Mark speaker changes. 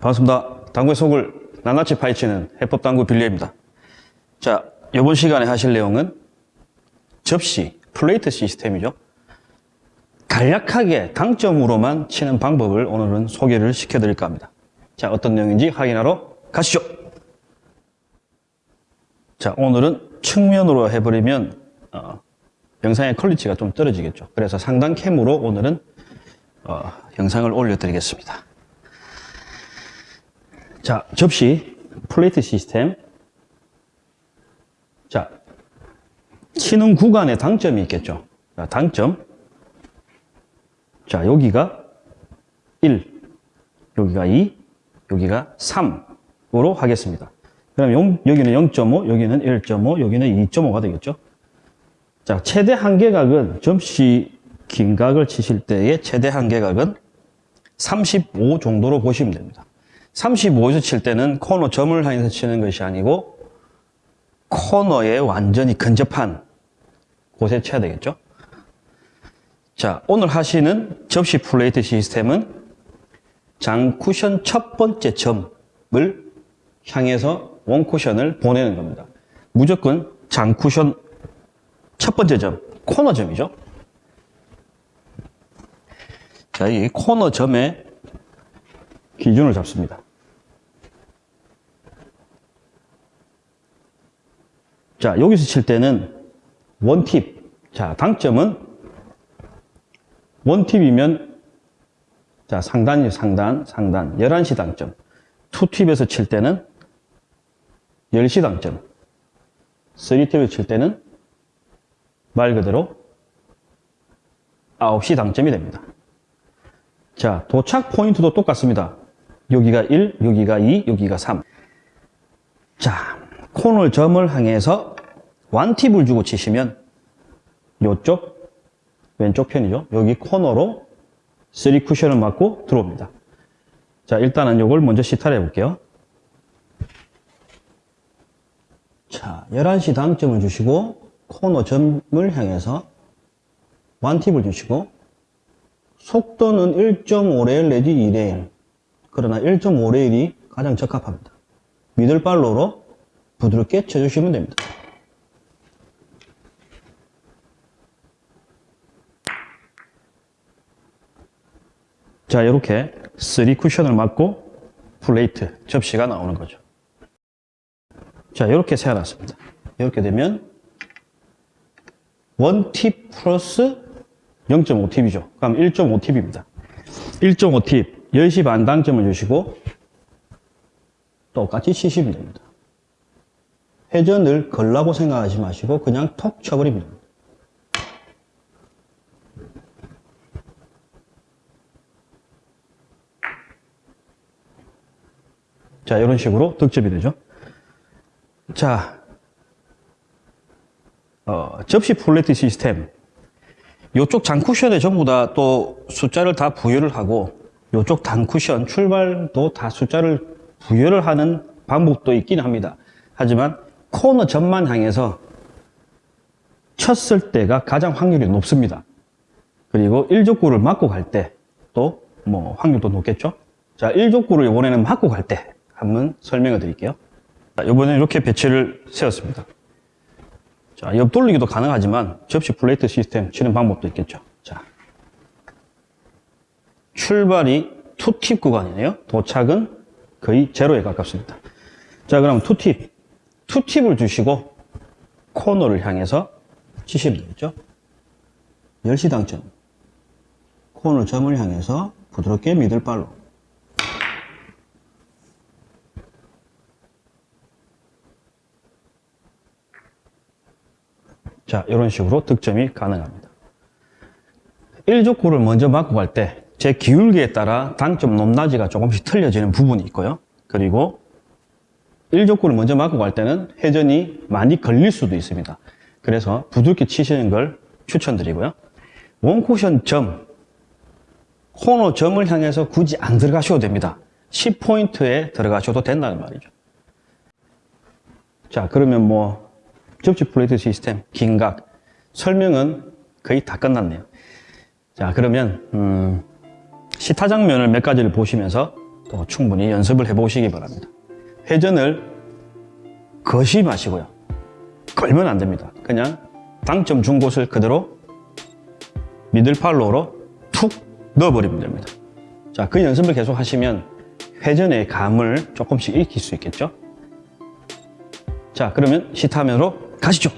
Speaker 1: 반갑습니다. 당구의 속을 낱낱이 파헤치는 해법당구 빌리입니다. 자, 이번 시간에 하실 내용은 접시, 플레이트 시스템이죠. 간략하게 당점으로만 치는 방법을 오늘은 소개를 시켜드릴까 합니다. 자, 어떤 내용인지 확인하러 가시죠. 자, 오늘은 측면으로 해버리면 어, 영상의 quality가 좀 떨어지겠죠. 그래서 상단 cam으로 오늘은 어, 영상을 올려드리겠습니다. 자, 접시, 플레이트 시스템. 자, 치는 구간에 당점이 있겠죠. 자, 당점. 자, 여기가 1, 여기가 2, 여기가 3으로 하겠습니다. 그럼 용, 여기는 0.5, 여기는 1.5, 여기는 2.5가 되겠죠. 자, 최대 한계각은 접시 긴 각을 치실 때의 최대 한계각은 35 정도로 보시면 됩니다. 35에서 칠 때는 코너 점을 향해서 치는 것이 아니고 코너에 완전히 근접한 곳에 쳐야 되겠죠. 자, 오늘 하시는 접시 플레이트 시스템은 장 쿠션 첫 번째 점을 향해서 원 쿠션을 보내는 겁니다. 무조건 장 쿠션 첫 번째 점, 코너 점이죠. 자, 이 코너 점에 기준을 잡습니다. 자, 여기서 칠 때는 원팁. 자, 당점은 원팁이면 자, 상단이죠. 상단, 상단. 11시 당점. 투팁에서 칠 때는 10시 당점. 3팁에서 칠 때는 말 그대로 9시 당점이 됩니다. 자, 도착 포인트도 똑같습니다. 여기가 1, 여기가 2, 여기가 3. 자, 코너 점을 향해서 완팁을 주고 치시면 이쪽 왼쪽 편이죠. 여기 코너로 3 쿠션을 맞고 들어옵니다. 자, 일단은 이걸 먼저 시타를 해볼게요. 자, 11시 당점을 주시고 코너 점을 향해서 완팁을 주시고 속도는 1.5레일 내지 2레일 그러나 1.5레일이 가장 적합합니다. 미들발로로 부드럽게 쳐주시면 됩니다. 자 이렇게 3 쿠션을 맞고 플레이트, 접시가 나오는 거죠. 자 이렇게 세워놨습니다. 이렇게 되면 1팁 플러스 0.5팁이죠. 그럼 1.5팁입니다. 1.5팁 10시 반 당점을 주시고 똑같이 치시면 됩니다. 회전을 걸라고 생각하지 마시고 그냥 톡 쳐버리면 됩니다. 자, 이런 식으로 득점이 되죠. 자, 어, 접시 플레이트 시스템. 이쪽 장쿠션에 전부 다 또 숫자를 다 부여를 하고 이쪽 단쿠션 출발도 다 숫자를 부여를 하는 방법도 있긴 합니다. 하지만 코너 점만 향해서 쳤을 때가 가장 확률이 높습니다. 그리고 1적구를 맞고 갈 때 또 뭐 확률도 높겠죠. 자, 1적구를 이번에는 맞고 갈 때 한번 설명을 드릴게요. 자, 이번에 이렇게 배치를 세웠습니다. 자, 옆 돌리기도 가능하지만 접시 플레이트 시스템 치는 방법도 있겠죠. 자, 출발이 two tip 구간이네요. 도착은 거의 제로에 가깝습니다. 자, 그럼 two tip. Two tip을 주시고 코너를 향해서 치시면 되겠죠. 10시 당점. 코너 점을 향해서 부드럽게 미들발로. 자, 이런 식으로 득점이 가능합니다. 1족구를 먼저 맞고 갈 때 제 기울기에 따라 당점 높낮이가 조금씩 틀려지는 부분이 있고요. 그리고 1족구를 먼저 맞고 갈 때는 회전이 많이 걸릴 수도 있습니다. 그래서 부드럽게 치시는 걸 추천드리고요. 원쿠션 점, 코너 점을 향해서 굳이 안 들어가셔도 됩니다. 10포인트에 들어가셔도 된다는 말이죠. 자, 그러면 뭐 접시 플레이트 시스템, 긴각 설명은 거의 다 끝났네요. 자, 그러면 음, 시타 장면을 몇 가지를 보시면서 또 충분히 연습을 해보시기 바랍니다. 회전을 거시 마시고요. 걸면 안 됩니다. 그냥 당점 준 곳을 그대로 미들팔로우로 툭 넣어버리면 됩니다. 자, 그 연습을 계속 하시면 회전의 감을 조금씩 익힐 수 있겠죠? 자, 그러면 시타면으로 가시죠.